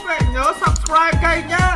Facebook này nhớ subscribe kênh nhá.